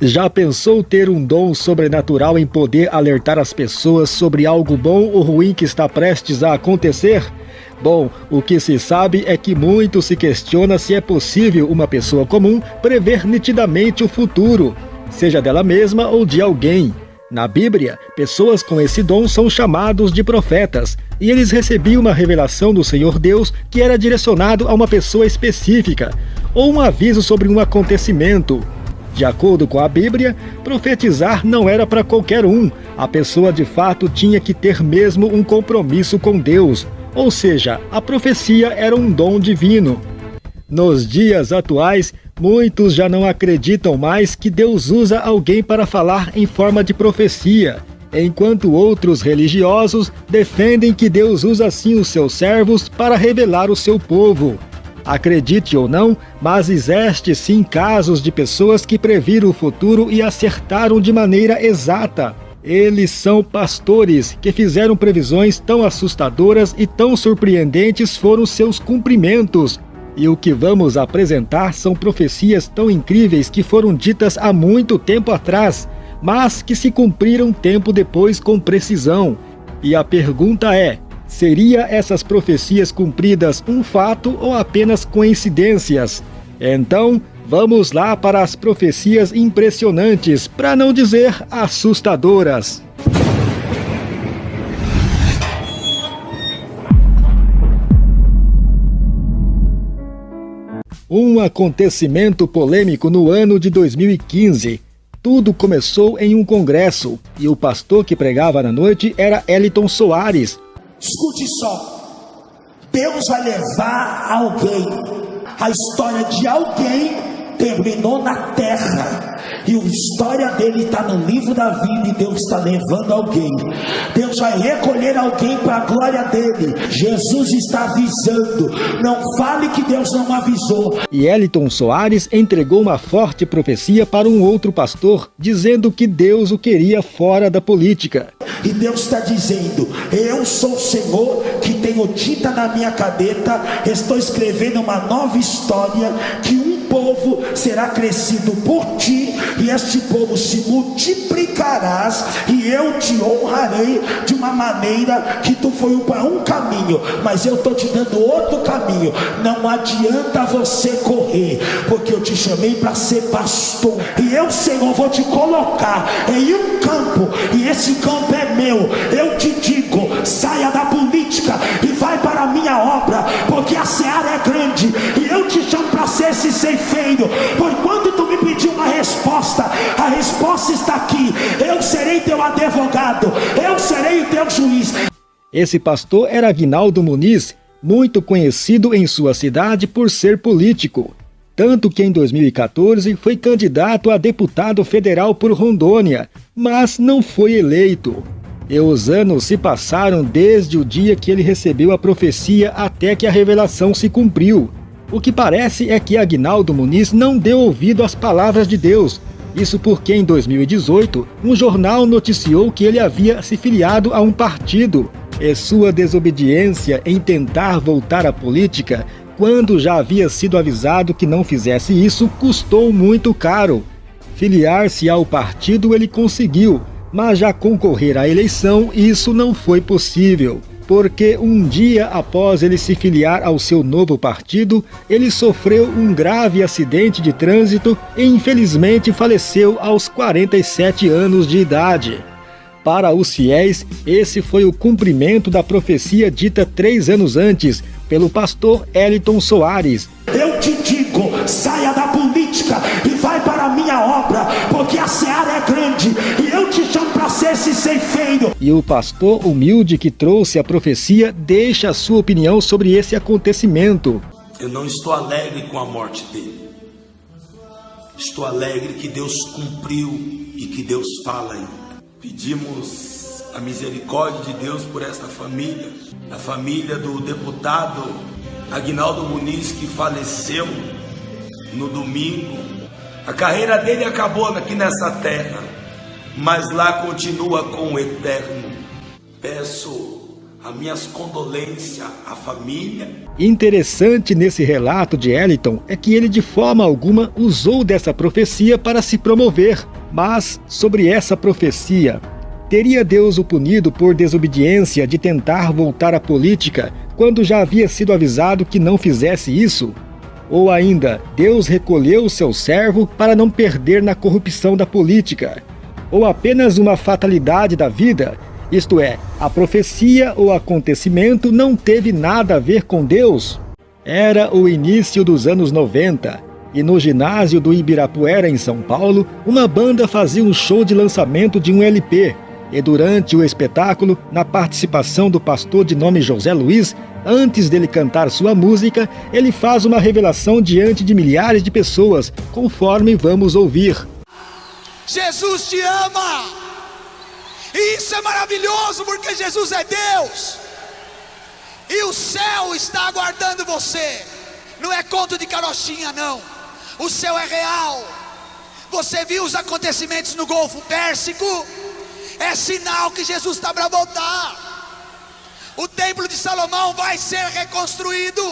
Já pensou ter um dom sobrenatural em poder alertar as pessoas sobre algo bom ou ruim que está prestes a acontecer? Bom, o que se sabe é que muito se questiona se é possível uma pessoa comum prever nitidamente o futuro, seja dela mesma ou de alguém. Na Bíblia, pessoas com esse dom são chamados de profetas, e eles recebiam uma revelação do Senhor Deus que era direcionado a uma pessoa específica, ou um aviso sobre um acontecimento. De acordo com a Bíblia, profetizar não era para qualquer um. A pessoa de fato tinha que ter mesmo um compromisso com Deus, ou seja, a profecia era um dom divino. Nos dias atuais, muitos já não acreditam mais que Deus usa alguém para falar em forma de profecia, enquanto outros religiosos defendem que Deus usa sim os seus servos para revelar o seu povo. Acredite ou não, mas existe sim casos de pessoas que previram o futuro e acertaram de maneira exata. Eles são pastores que fizeram previsões tão assustadoras e tão surpreendentes foram seus cumprimentos, e o que vamos apresentar são profecias tão incríveis que foram ditas há muito tempo atrás, mas que se cumpriram tempo depois com precisão. E a pergunta é: seria essas profecias cumpridas um fato ou apenas coincidências? Então, vamos lá para as profecias impressionantes, para não dizer assustadoras. Um acontecimento polêmico no ano de 2015. Tudo começou em um congresso e o pastor que pregava na noite era Eliton Soares. Escute só: Deus vai levar alguém, a história de alguém terminou na terra. E a história dele está no livro da vida e Deus está levando alguém. Deus vai recolher alguém para a glória dele. Jesus está avisando. Não fale que Deus não avisou. E Eliton Soares entregou uma forte profecia para um outro pastor, dizendo que Deus o queria fora da política. E Deus está dizendo: Eu sou o Senhor que tenho tinta na minha cadeta, estou escrevendo uma nova história que um povo será crescido por ti, e este povo se multiplicarás, e eu te honrarei de uma maneira que tu foi para um caminho, mas eu estou te dando outro caminho. Não adianta você correr, porque eu te chamei para ser pastor, e eu, Senhor, vou te colocar em um campo, e esse campo é meu. Eu te digo: saia da política e vai para a minha obra, porque a seara é grande, e eu te chamo para ser esse ceifeiro. Por quando tu me pediu uma resposta, a resposta está aqui. Eu serei teu advogado, eu serei o teu juiz. Esse pastor era Aguinaldo Muniz, muito conhecido em sua cidade por ser político. Tanto que em 2014 foi candidato a deputado federal por Rondônia, mas não foi eleito. E os anos se passaram desde o dia que ele recebeu a profecia até que a revelação se cumpriu. O que parece é que Agnaldo Muniz não deu ouvido às palavras de Deus. Isso porque em 2018, um jornal noticiou que ele havia se filiado a um partido. E sua desobediência em tentar voltar à política, quando já havia sido avisado que não fizesse isso, custou muito caro. Filiar-se ao partido ele conseguiu, mas já concorrer à eleição isso não foi possível, porque um dia após ele se filiar ao seu novo partido, ele sofreu um grave acidente de trânsito e infelizmente faleceu aos 47 anos de idade. Para os fiéis, esse foi o cumprimento da profecia dita três anos antes pelo pastor Eliton Soares. Eu te digo, saia da obra, porque a seara é grande e eu te chamo para ser esse ceifeiro. E o pastor humilde que trouxe a profecia deixa a sua opinião sobre esse acontecimento. Eu não estou alegre com a morte dele. Estou alegre que Deus cumpriu e que Deus fala ainda. Pedimos a misericórdia de Deus por esta família, a família do deputado Agnaldo Muniz que faleceu no domingo. A carreira dele acabou aqui nessa terra, mas lá continua com o eterno. Peço As minhas condolências à família. Interessante nesse relato de Eliton é que ele de forma alguma usou dessa profecia para se promover. Mas sobre essa profecia, teria Deus o punido por desobediência de tentar voltar à política quando já havia sido avisado que não fizesse isso? Ou ainda, Deus recolheu o seu servo para não perder na corrupção da política? Ou apenas uma fatalidade da vida isto é, a profecia ou acontecimento não teve nada a ver com Deus. Era o início dos anos 90, e no ginásio do Ibirapuera, em São Paulo, uma banda fazia um show de lançamento de um LP. E durante o espetáculo, na participação do pastor de nome José Luiz, antes dele cantar sua música, ele faz uma revelação diante de milhares de pessoas, conforme vamos ouvir. Jesus te ama! Isso é maravilhoso porque Jesus é Deus. E o céu está aguardando você. Não é conto de carochinha, não. O céu é real. Você viu os acontecimentos no Golfo Pérsico? É sinal que Jesus está para voltar. O templo de Salomão vai ser reconstruído.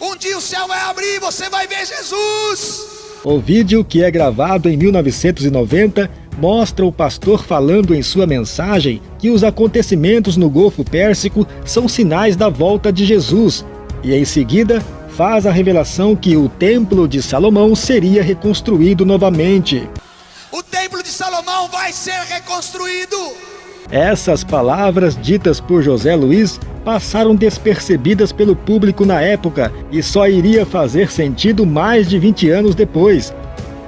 Um dia o céu vai abrir e você vai ver Jesus. O vídeo que é gravado em 1990 mostra o pastor falando em sua mensagem que os acontecimentos no Golfo Pérsico são sinais da volta de Jesus, e em seguida faz a revelação que o Templo de Salomão seria reconstruído novamente. O Templo de Salomão vai ser reconstruído. Essas palavras ditas por José Luiz passaram despercebidas pelo público na época e só iria fazer sentido mais de 20 anos depois,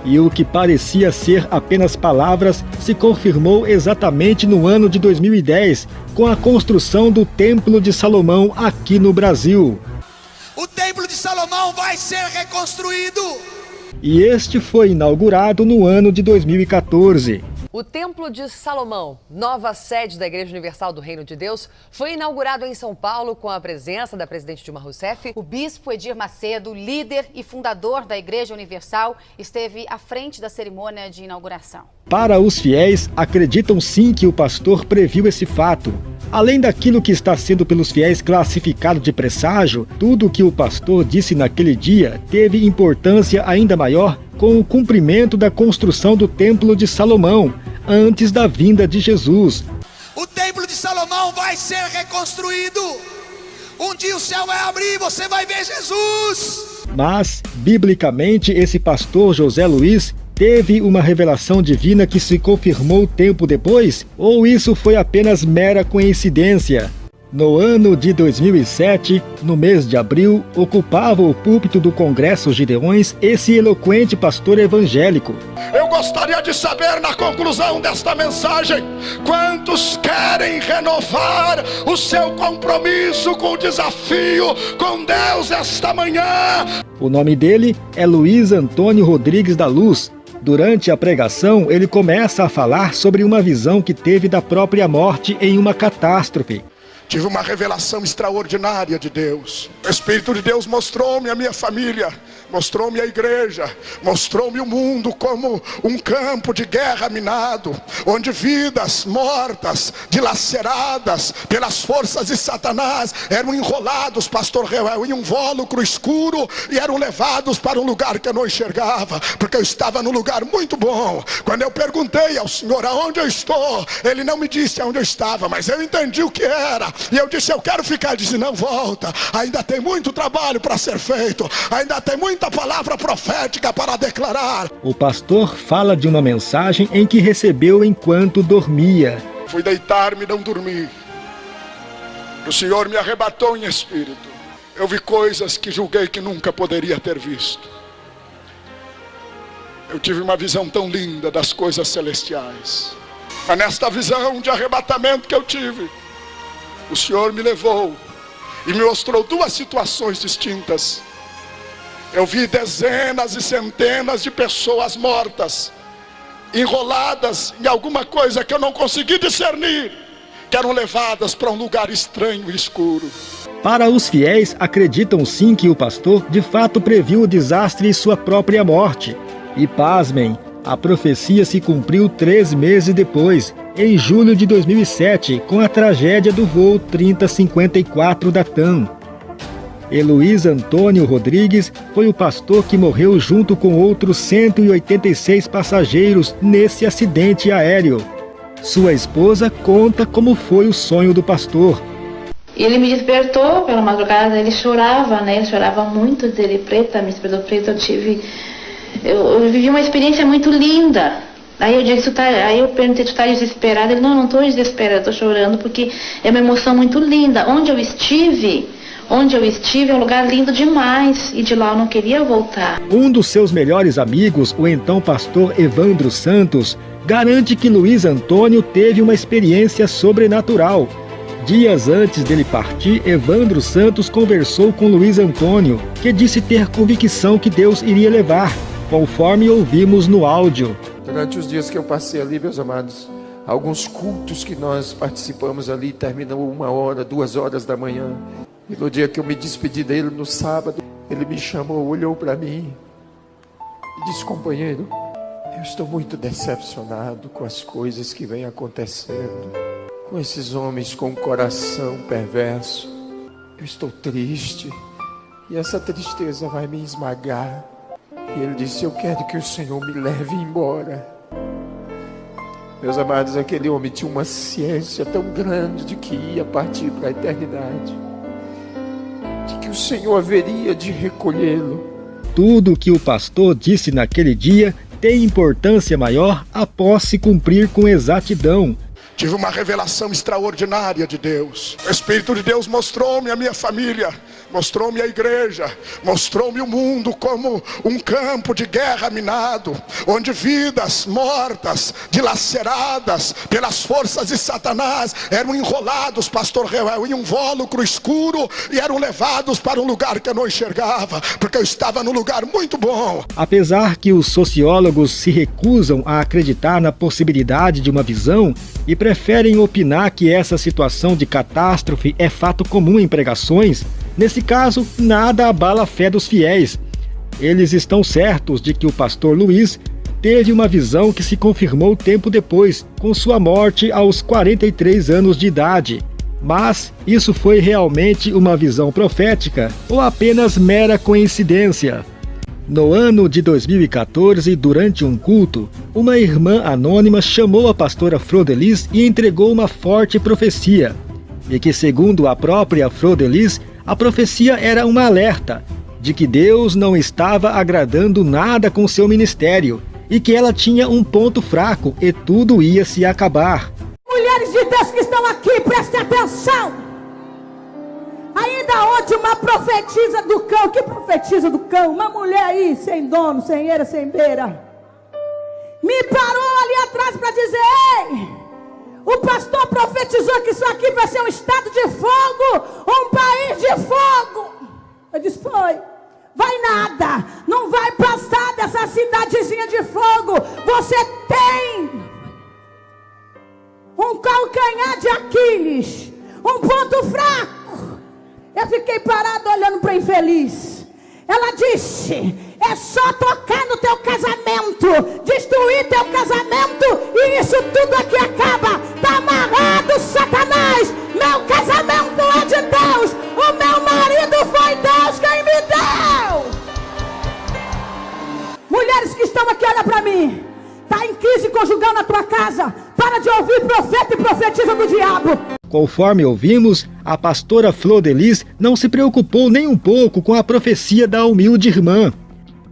e o que parecia ser apenas palavras se confirmou exatamente no ano de 2010, com a construção do Templo de Salomão aqui no Brasil. O Templo de Salomão vai ser reconstruído. E este foi inaugurado no ano de 2014. O Templo de Salomão, nova sede da Igreja Universal do Reino de Deus, foi inaugurado em São Paulo com a presença da presidente Dilma Rousseff. O bispo Edir Macedo, líder e fundador da Igreja Universal, esteve à frente da cerimônia de inauguração. Para os fiéis, acreditam sim que o pastor previu esse fato. Além daquilo que está sendo pelos fiéis classificado de presságio, tudo o que o pastor disse naquele dia teve importância ainda maior com o cumprimento da construção do Templo de Salomão, antes da vinda de Jesus. O Templo de Salomão vai ser reconstruído. Um dia o céu vai abrir e você vai ver Jesus. Mas, biblicamente, esse pastor José Luiz teve uma revelação divina que se confirmou tempo depois? Ou isso foi apenas mera coincidência? No ano de 2007, no mês de abril, ocupava o púlpito do Congresso Gideões esse eloquente pastor evangélico. Eu gostaria de saber, na conclusão desta mensagem, quantos querem renovar o seu compromisso com o desafio com Deus esta manhã? O nome dele é Luiz Antônio Rodrigues da Luz. Durante a pregação, ele começa a falar sobre uma visão que teve da própria morte em uma catástrofe. Tive uma revelação extraordinária de Deus. O Espírito de Deus mostrou-me a minha família, mostrou-me a igreja, mostrou-me o mundo como um campo de guerra minado, onde vidas mortas, dilaceradas pelas forças de Satanás, eram enrolados, pastor Reuel, em um vólucro escuro e eram levados para um lugar que eu não enxergava, porque eu estava num lugar muito bom. Quando eu perguntei ao Senhor aonde eu estou, ele não me disse aonde eu estava, mas eu entendi o que era. E eu disse: Eu quero ficar. Ele disse: Não, volta. Ainda tem muito trabalho para ser feito. Ainda tem muita palavra profética para declarar. O pastor fala de uma mensagem em que recebeu enquanto dormia. Fui deitar-me e não dormi. O Senhor me arrebatou em espírito. Eu vi coisas que julguei que nunca poderia ter visto. Eu tive uma visão tão linda das coisas celestiais. Mas nesta visão de arrebatamento que eu tive, o Senhor me levou e me mostrou duas situações distintas. Eu vi dezenas e centenas de pessoas mortas, enroladas em alguma coisa que eu não consegui discernir, que eram levadas para um lugar estranho e escuro. Para os fiéis, acreditam sim que o pastor de fato previu o desastre e sua própria morte. E pasmem, A profecia se cumpriu três meses depois, em julho de 2007, com a tragédia do voo 3054 da TAM. Heloís Antônio Rodrigues foi o pastor que morreu junto com outros 186 passageiros nesse acidente aéreo. Sua esposa conta como foi o sonho do pastor. Ele me despertou pela madrugada, ele chorava, né? Ele chorava muito, ele preta, me despertou preta, eu tive... Eu, eu, vivi uma experiência muito linda. Aí eu disse, tá, aí eu perguntei, tu tá desesperado? Ele, não, não estou desesperado, estou chorando porque é uma emoção muito linda. Onde eu estive, Onde eu estive é um lugar lindo demais e de lá eu não queria voltar. Um dos seus melhores amigos, o então pastor Evandro Santos, garante que Luiz Antônio teve uma experiência sobrenatural. Dias antes dele partir, Evandro Santos conversou com Luiz Antônio, que disse ter convicção que Deus iria levar, conforme ouvimos no áudio. Durante os dias que eu passei ali, meus amados, alguns cultos que nós participamos ali terminam uma hora, duas horas da manhã. E no dia que eu me despedi dele, no sábado, ele me chamou, olhou para mim e disse: Companheiro, eu estou muito decepcionado com as coisas que vêm acontecendo, com esses homens com o coração perverso. Eu estou triste e essa tristeza vai me esmagar. E ele disse: Eu quero que o Senhor me leve embora. Meus amados, aquele homem tinha uma ciência tão grande de que ia partir para a eternidade o Senhor haveria de recolhê-lo. Tudo o que o pastor disse naquele dia tem importância maior após se cumprir com exatidão. Tive uma revelação extraordinária de Deus. O Espírito de Deus mostrou-me a minha família mostrou-me a igreja, mostrou-me o mundo como um campo de guerra minado, onde vidas mortas, dilaceradas pelas forças de Satanás, eram enrolados, pastor Reuel, em um vólucro escuro e eram levados para um lugar que eu não enxergava, porque eu estava num lugar muito bom. Apesar que os sociólogos se recusam a acreditar na possibilidade de uma visão e preferem opinar que essa situação de catástrofe é fato comum em pregações, Nesse caso, nada abala a fé dos fiéis. Eles estão certos de que o pastor Luiz teve uma visão que se confirmou tempo depois, com sua morte aos 43 anos de idade. Mas isso foi realmente uma visão profética ou apenas mera coincidência? No ano de 2014, durante um culto, uma irmã anônima chamou a pastora Frodelis e entregou uma forte profecia. E que, segundo a própria Frodelis, a profecia era um alerta de que Deus não estava agradando nada com seu ministério e que ela tinha um ponto fraco e tudo ia se acabar. Mulheres de Deus que estão aqui, prestem atenção. Ainda ontem uma profetisa do cão, que profetiza do cão? Uma mulher aí, sem dono, sem eira, sem beira. Me parou ali atrás para dizer, ei, o pastor profetizou que isso aqui vai ser um estado de fogo, um país de fogo. Eu disse: Foi. Vai nada, não vai passar dessa cidadezinha de fogo. Você tem um calcanhar de Aquiles, um ponto fraco. Eu fiquei parado olhando para infeliz. Ela disse: é só tocar no teu casamento, destruir teu casamento, e isso tudo aqui acaba. Está amarrado, Satanás. Meu casamento é de Deus. O meu marido foi Deus quem me deu. Mulheres que estão aqui, olha para mim. Está em crise conjugal na tua casa. Para de ouvir profeta e profetiza do diabo. Conforme ouvimos, a pastora Flor Delis não se preocupou nem um pouco com a profecia da humilde irmã.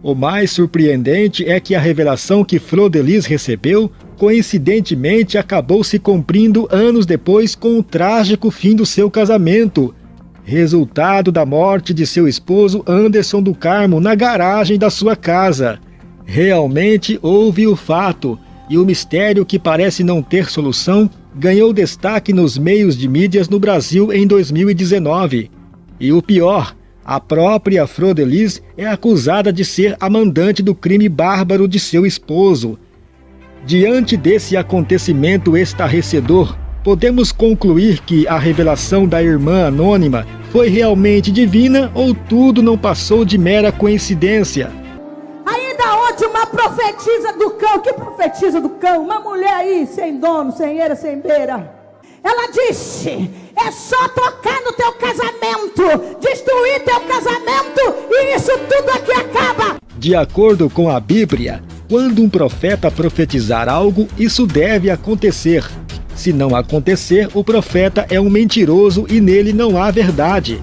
O mais surpreendente é que a revelação que Flor Delis recebeu, coincidentemente, acabou se cumprindo anos depois com o trágico fim do seu casamento, resultado da morte de seu esposo Anderson do Carmo na garagem da sua casa. Realmente houve o fato, e o mistério que parece não ter solução ganhou destaque nos meios de mídias no Brasil em 2019. E o pior, a própria Frodelis é acusada de ser a mandante do crime bárbaro de seu esposo. Diante desse acontecimento estarrecedor, podemos concluir que a revelação da irmã anônima foi realmente divina ou tudo não passou de mera coincidência? Profetiza do cão. Que profetiza do cão? Uma mulher aí, sem dono, sem eira, sem beira. Ela disse: é só tocar no teu casamento, destruir teu casamento, e isso tudo aqui acaba. De acordo com a Bíblia, quando um profeta profetizar algo, isso deve acontecer. Se não acontecer, o profeta é um mentiroso e nele não há verdade.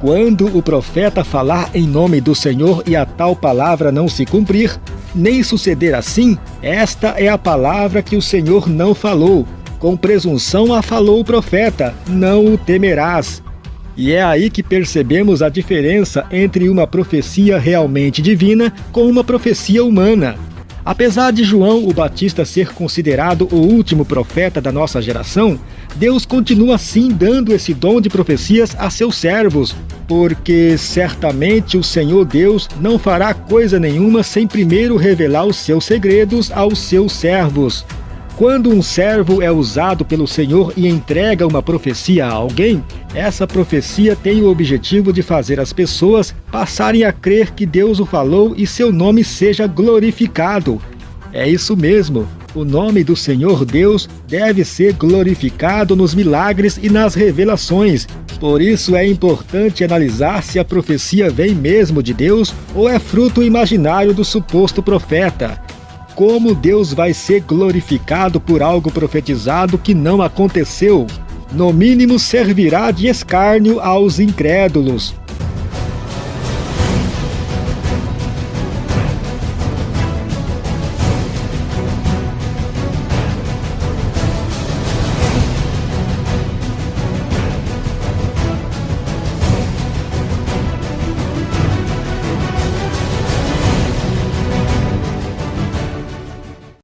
Quando o profeta falar em nome do Senhor e a tal palavra não se cumprir, nem suceder assim, esta é a palavra que o Senhor não falou. Com presunção a falou o profeta, não o temerás. E é aí que percebemos a diferença entre uma profecia realmente divina com uma profecia humana. Apesar de João o Batista ser considerado o último profeta da nossa geração, Deus continua sim dando esse dom de profecias a seus servos, porque certamente o Senhor Deus não fará coisa nenhuma sem primeiro revelar os seus segredos aos seus servos. Quando um servo é usado pelo Senhor e entrega uma profecia a alguém, essa profecia tem o objetivo de fazer as pessoas passarem a crer que Deus o falou e seu nome seja glorificado. É isso mesmo. O nome do Senhor Deus deve ser glorificado nos milagres e nas revelações. Por isso é importante analisar se a profecia vem mesmo de Deus ou é fruto imaginário do suposto profeta como Deus vai ser glorificado por algo profetizado que não aconteceu. No mínimo servirá de escárnio aos incrédulos.